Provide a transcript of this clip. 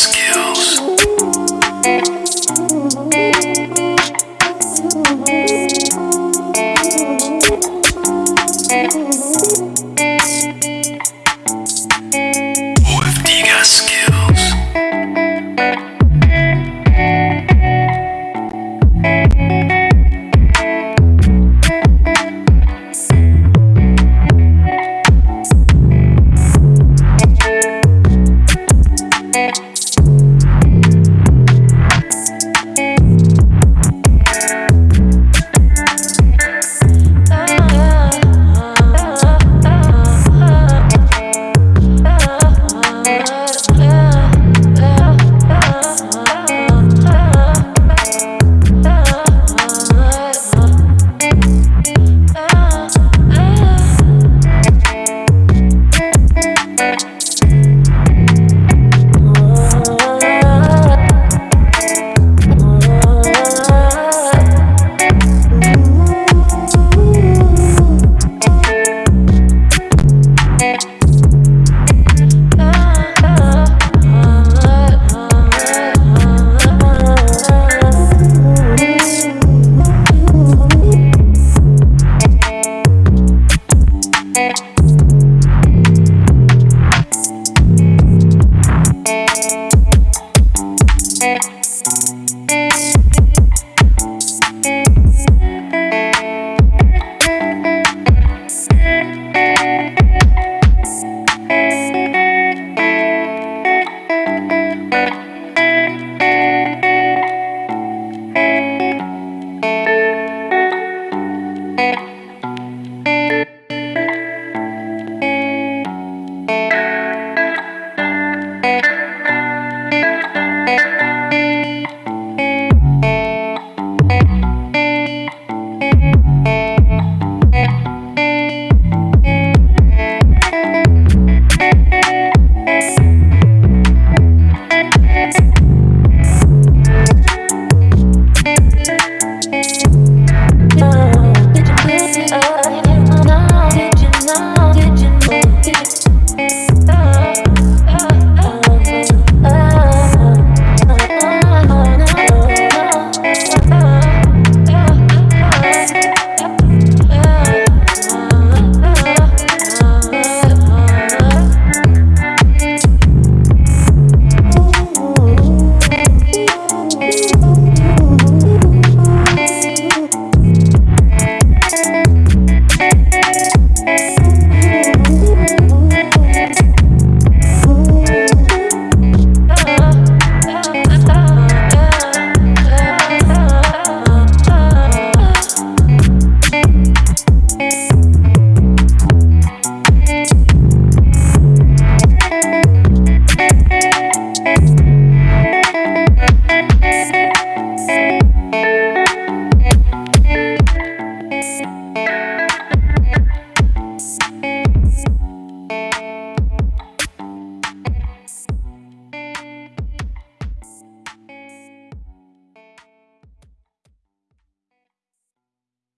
skill. Música